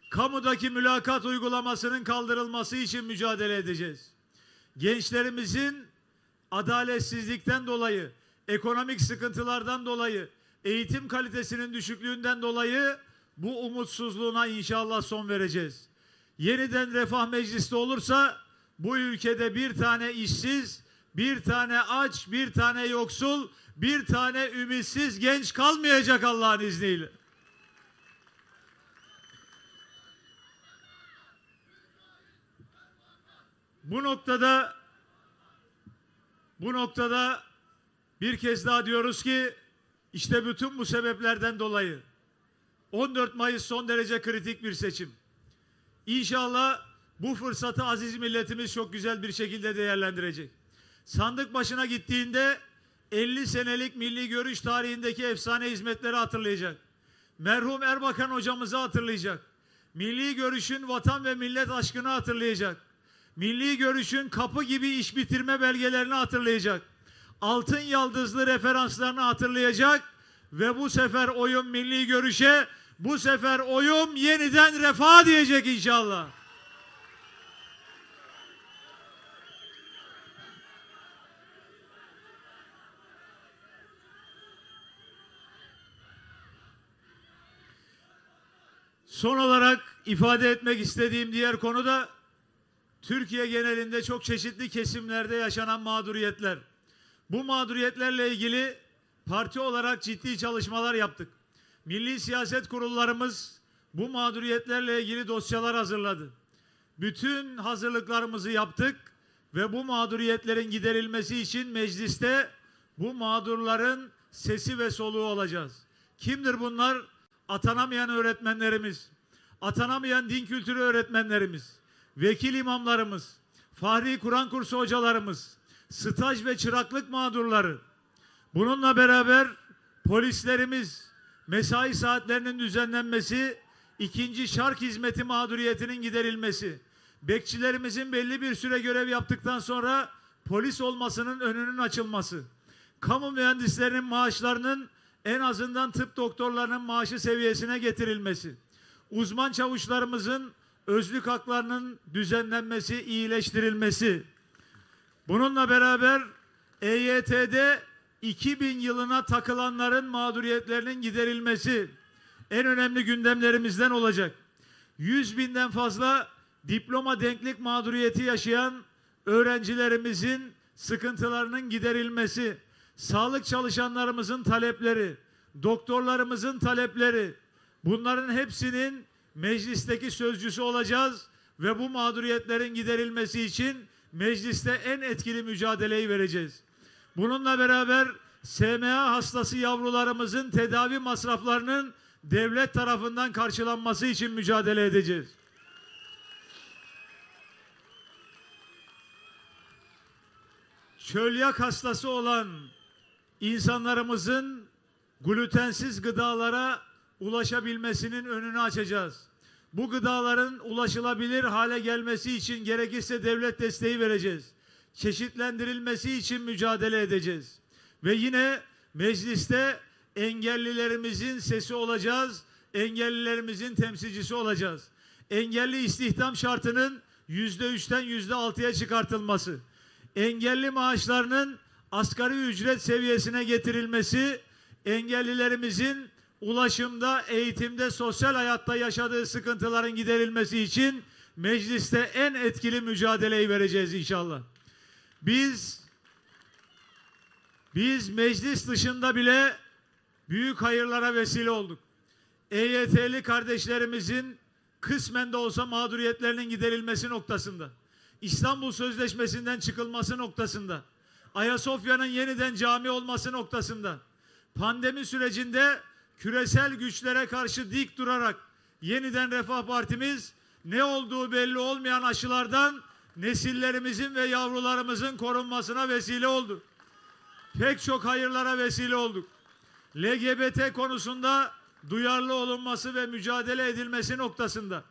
Kamudaki mülakat uygulamasının kaldırılması için mücadele edeceğiz. Gençlerimizin adaletsizlikten dolayı, ekonomik sıkıntılardan dolayı, eğitim kalitesinin düşüklüğünden dolayı bu umutsuzluğuna inşallah son vereceğiz. Yeniden refah mecliste olursa bu ülkede bir tane işsiz, bir tane aç, bir tane yoksul, bir tane ümitsiz genç kalmayacak Allah'ın izniyle. Bu noktada bu noktada bir kez daha diyoruz ki işte bütün bu sebeplerden dolayı 14 Mayıs son derece kritik bir seçim. İnşallah bu fırsatı aziz milletimiz çok güzel bir şekilde değerlendirecek. Sandık başına gittiğinde 50 senelik milli görüş tarihindeki efsane hizmetleri hatırlayacak. Merhum Erbakan hocamızı hatırlayacak. Milli görüşün vatan ve millet aşkını hatırlayacak. Milli görüşün kapı gibi iş bitirme belgelerini hatırlayacak. Altın yaldızlı referanslarını hatırlayacak ve bu sefer oyun milli görüşe, bu sefer oyum yeniden refah diyecek inşallah. Son olarak ifade etmek istediğim diğer konu da Türkiye genelinde çok çeşitli kesimlerde yaşanan mağduriyetler. Bu mağduriyetlerle ilgili parti olarak ciddi çalışmalar yaptık. Milli siyaset kurullarımız bu mağduriyetlerle ilgili dosyalar hazırladı. Bütün hazırlıklarımızı yaptık ve bu mağduriyetlerin giderilmesi için mecliste bu mağdurların sesi ve soluğu olacağız. Kimdir bunlar? Atanamayan öğretmenlerimiz, atanamayan din kültürü öğretmenlerimiz, vekil imamlarımız, Fahri Kur'an kursu hocalarımız, staj ve çıraklık mağdurları. Bununla beraber polislerimiz, mesai saatlerinin düzenlenmesi, ikinci şark hizmeti mağduriyetinin giderilmesi, bekçilerimizin belli bir süre görev yaptıktan sonra polis olmasının önünün açılması, kamu mühendislerinin maaşlarının en azından tıp doktorlarının maaşı seviyesine getirilmesi, uzman çavuşlarımızın özlük haklarının düzenlenmesi, iyileştirilmesi. Bununla beraber EYT'de 2000 yılına takılanların mağduriyetlerinin giderilmesi en önemli gündemlerimizden olacak. 100 binden fazla diploma denklik mağduriyeti yaşayan öğrencilerimizin sıkıntılarının giderilmesi, sağlık çalışanlarımızın talepleri, doktorlarımızın talepleri, bunların hepsinin meclisteki sözcüsü olacağız ve bu mağduriyetlerin giderilmesi için mecliste en etkili mücadeleyi vereceğiz. Bununla beraber SMA hastası yavrularımızın tedavi masraflarının devlet tarafından karşılanması için mücadele edeceğiz. Çölyak hastası olan insanlarımızın glutensiz gıdalara ulaşabilmesinin önünü açacağız. Bu gıdaların ulaşılabilir hale gelmesi için gerekirse devlet desteği vereceğiz. Çeşitlendirilmesi için mücadele edeceğiz. Ve yine mecliste engellilerimizin sesi olacağız. Engellilerimizin temsilcisi olacağız. Engelli istihdam şartının yüzde üçten yüzde altıya çıkartılması. Engelli maaşlarının asgari ücret seviyesine getirilmesi, engellilerimizin ulaşımda, eğitimde, sosyal hayatta yaşadığı sıkıntıların giderilmesi için mecliste en etkili mücadeleyi vereceğiz inşallah. Biz biz meclis dışında bile büyük hayırlara vesile olduk. EYT'li kardeşlerimizin kısmen de olsa mağduriyetlerinin giderilmesi noktasında, İstanbul Sözleşmesi'nden çıkılması noktasında, Ayasofya'nın yeniden cami olması noktasında, pandemi sürecinde küresel güçlere karşı dik durarak yeniden Refah Partimiz ne olduğu belli olmayan aşılardan nesillerimizin ve yavrularımızın korunmasına vesile oldu. Pek çok hayırlara vesile olduk. LGBT konusunda duyarlı olunması ve mücadele edilmesi noktasında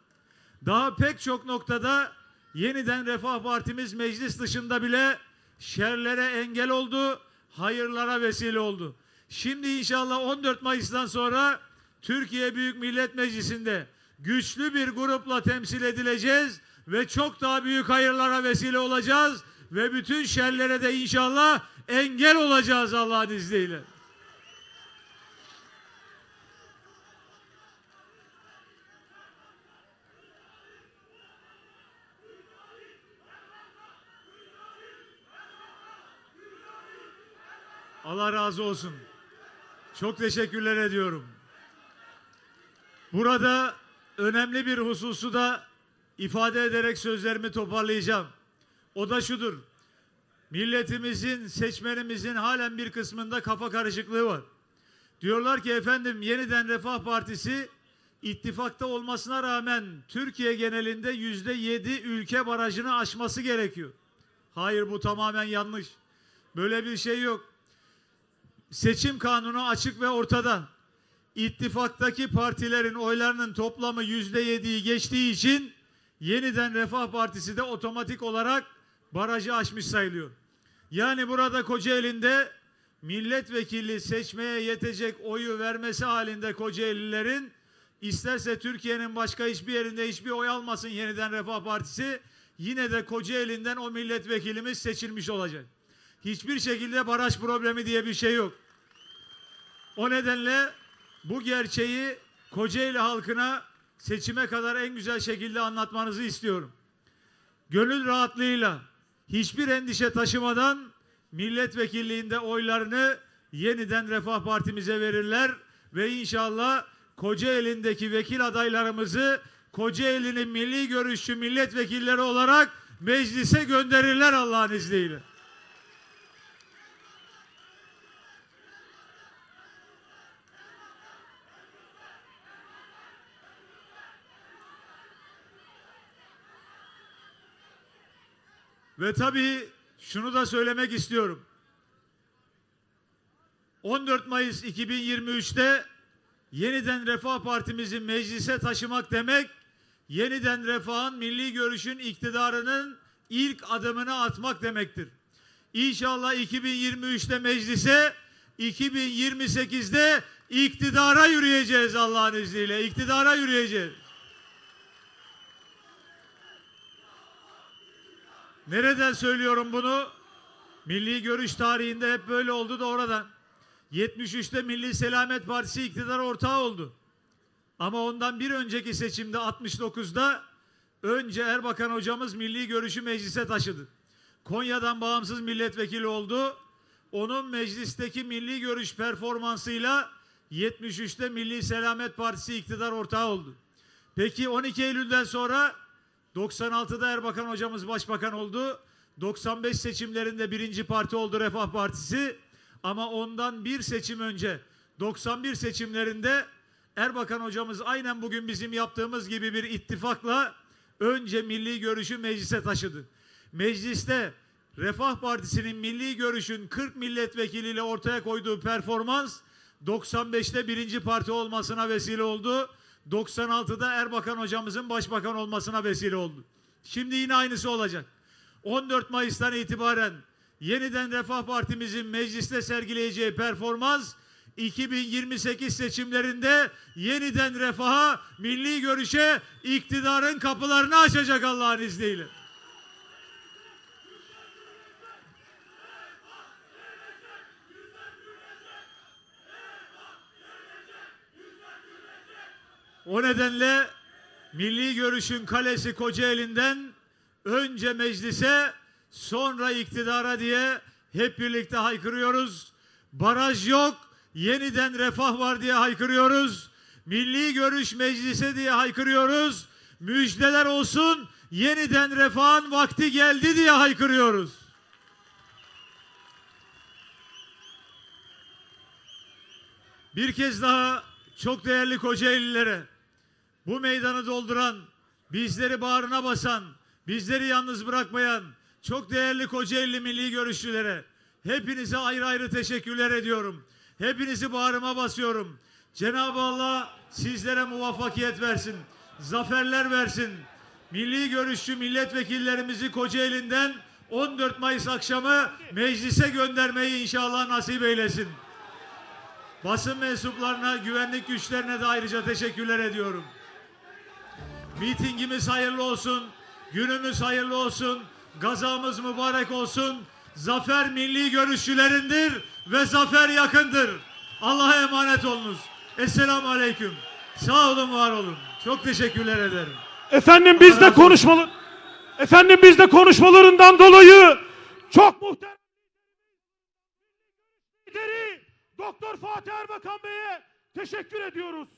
daha pek çok noktada yeniden Refah Partimiz meclis dışında bile şerlere engel oldu, hayırlara vesile oldu. Şimdi inşallah 14 Mayıs'tan sonra Türkiye Büyük Millet Meclisi'nde güçlü bir grupla temsil edileceğiz ve çok daha büyük hayırlara vesile olacağız ve bütün şerlere de inşallah engel olacağız Allah'ın izniyle. Allah razı olsun. Çok teşekkürler ediyorum. Burada önemli bir hususu da ifade ederek sözlerimi toparlayacağım. O da şudur. Milletimizin, seçmenimizin halen bir kısmında kafa karışıklığı var. Diyorlar ki efendim yeniden Refah Partisi ittifakta olmasına rağmen Türkiye genelinde yüzde yedi ülke barajını aşması gerekiyor. Hayır bu tamamen yanlış. Böyle bir şey yok seçim kanunu açık ve ortada. İttifaktaki partilerin oylarının toplamı yüzde yediyi geçtiği için yeniden Refah Partisi de otomatik olarak barajı aşmış sayılıyor. Yani burada Kocaeli'nde milletvekili seçmeye yetecek oyu vermesi halinde Kocaelilerin isterse Türkiye'nin başka hiçbir yerinde hiçbir oy almasın yeniden Refah Partisi yine de Kocaeli'nden o milletvekilimiz seçilmiş olacak. Hiçbir şekilde baraj problemi diye bir şey yok. O nedenle bu gerçeği Kocaeli halkına seçime kadar en güzel şekilde anlatmanızı istiyorum. Gönül rahatlığıyla hiçbir endişe taşımadan milletvekilliğinde oylarını yeniden Refah Partimize verirler ve inşallah Kocaeli'ndeki vekil adaylarımızı Kocaeli'nin milli görüşçü milletvekilleri olarak meclise gönderirler Allah'ın izniyle. Ve tabii şunu da söylemek istiyorum. 14 Mayıs 2023'te yeniden Refah Partimizi meclise taşımak demek, yeniden Refah'ın milli görüşün iktidarının ilk adımını atmak demektir. İnşallah 2023'te meclise, 2028'de iktidara yürüyeceğiz Allah'ın izniyle. İktidara yürüyeceğiz. Nereden söylüyorum bunu? Milli görüş tarihinde hep böyle oldu da oradan. 73'te Milli Selamet Partisi iktidar ortağı oldu. Ama ondan bir önceki seçimde 69'da önce Erbakan hocamız milli görüşü meclise taşıdı. Konya'dan bağımsız milletvekili oldu. Onun meclisteki milli görüş performansıyla 73'te Milli Selamet Partisi iktidar ortağı oldu. Peki 12 Eylül'den sonra 96'da Erbakan hocamız başbakan oldu. 95 seçimlerinde birinci parti oldu Refah Partisi. Ama ondan bir seçim önce 91 seçimlerinde Erbakan hocamız aynen bugün bizim yaptığımız gibi bir ittifakla önce milli görüşü meclise taşıdı. Mecliste Refah Partisi'nin milli görüşün 40 milletvekiliyle ortaya koyduğu performans 95'te birinci parti olmasına vesile oldu. 96'da Erbakan hocamızın başbakan olmasına vesile oldu. Şimdi yine aynısı olacak. 14 Mayıs'tan itibaren yeniden Refah Partimizin mecliste sergileyeceği performans 2028 seçimlerinde yeniden refaha, milli görüşe, iktidarın kapılarını açacak Allah'ın izniyle. O nedenle milli görüşün kalesi Kocaeli'nden önce meclise sonra iktidara diye hep birlikte haykırıyoruz. Baraj yok, yeniden refah var diye haykırıyoruz. Milli görüş meclise diye haykırıyoruz. Müjdeler olsun, yeniden refahın vakti geldi diye haykırıyoruz. Bir kez daha çok değerli Kocaelililere bu meydanı dolduran, bizleri bağrına basan, bizleri yalnız bırakmayan çok değerli Kocaeli milli görüşçülere hepinize ayrı ayrı teşekkürler ediyorum. Hepinizi bağrıma basıyorum. Cenab-ı Allah sizlere muvaffakiyet versin. Zaferler versin. Milli görüşçü milletvekillerimizi Kocaeli'nden 14 Mayıs akşamı meclise göndermeyi inşallah nasip eylesin. Basın mensuplarına, güvenlik güçlerine de ayrıca teşekkürler ediyorum. Mitingimiz hayırlı olsun, günümüz hayırlı olsun, gazamız mübarek olsun. Zafer milli görüşçülerindir ve zafer yakındır. Allah'a emanet olunuz. Esselamu Aleyküm. Sağ olun, var olun. Çok teşekkürler ederim. Efendim biz de konuşmalı Efendim biz de konuşmalarından dolayı çok muhterem lideri Doktor Fatih Erbakan Bey'e teşekkür ediyoruz.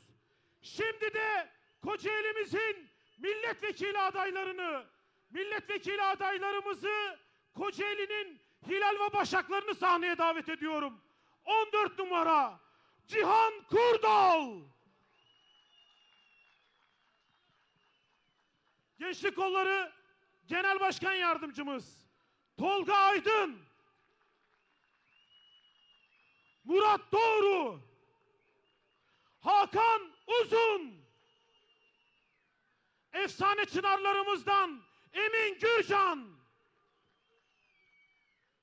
Şimdi de Kocaeli'mizin milletvekili adaylarını, milletvekili adaylarımızı Kocaeli'nin Hilal ve Başaklarını sahneye davet ediyorum. 14 numara Cihan Kurdal. Gençlik Kolları Genel Başkan Yardımcımız Tolga Aydın Murat Doğru Hakan Uzun Efsane çınarlarımızdan Emin Gürcan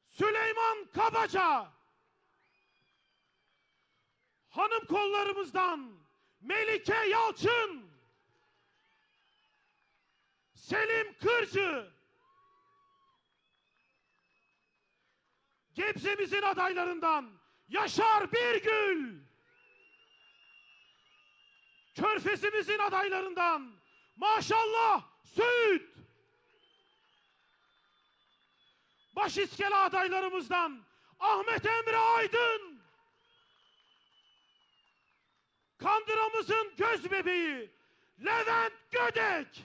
Süleyman Kabaca Hanım kollarımızdan Melike Yalçın Selim Kırcı. Gebze'mizin adaylarından Yaşar Birgül. Körfezimizin adaylarından Maşallah Söğüt. Başiskele adaylarımızdan Ahmet Emre Aydın. Kandıramızın göz bebeği Levent Gödek.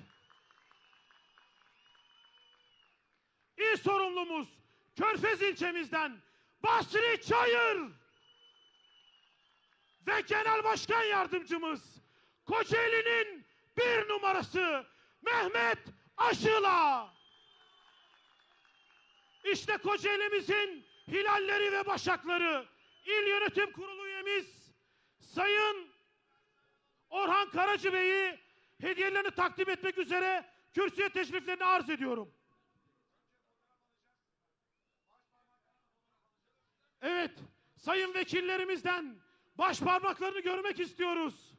İl sorumlumuz Körfez ilçemizden Basri Çayır ve Genel Başkan Yardımcımız Kocaeli'nin bir numarası Mehmet Aşıla. İşte Kocaeli'mizin hilalleri ve başakları İl Yönetim Kurulu üyemiz Sayın Orhan Karacı Bey'i hediyelerini takdim etmek üzere kürsüye teşriflerini arz ediyorum. Evet, sayın vekillerimizden baş parmaklarını görmek istiyoruz.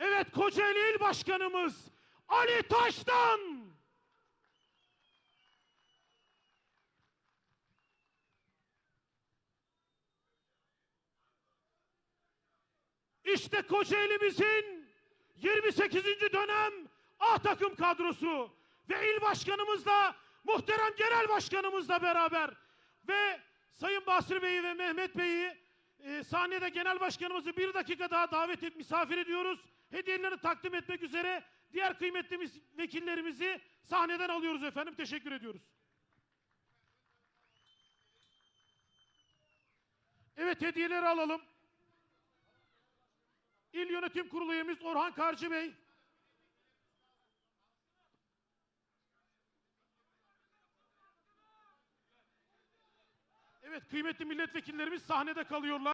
Evet, Kocaeli İl Başkanımız Ali Taş'tan. İşte Kocaeli'mizin 28. dönem A takım kadrosu ve il başkanımızla muhterem genel başkanımızla beraber ve Sayın Basri Bey'i ve Mehmet Bey'i e, sahnede genel başkanımızı bir dakika daha davet et, misafir ediyoruz. Hediyelerini takdim etmek üzere diğer kıymetli vekillerimizi sahneden alıyoruz efendim. Teşekkür ediyoruz. Evet hediyeleri alalım. İl Yönetim Kurulu üyemiz Orhan Karcı Bey. Evet kıymetli milletvekillerimiz sahnede kalıyorlar.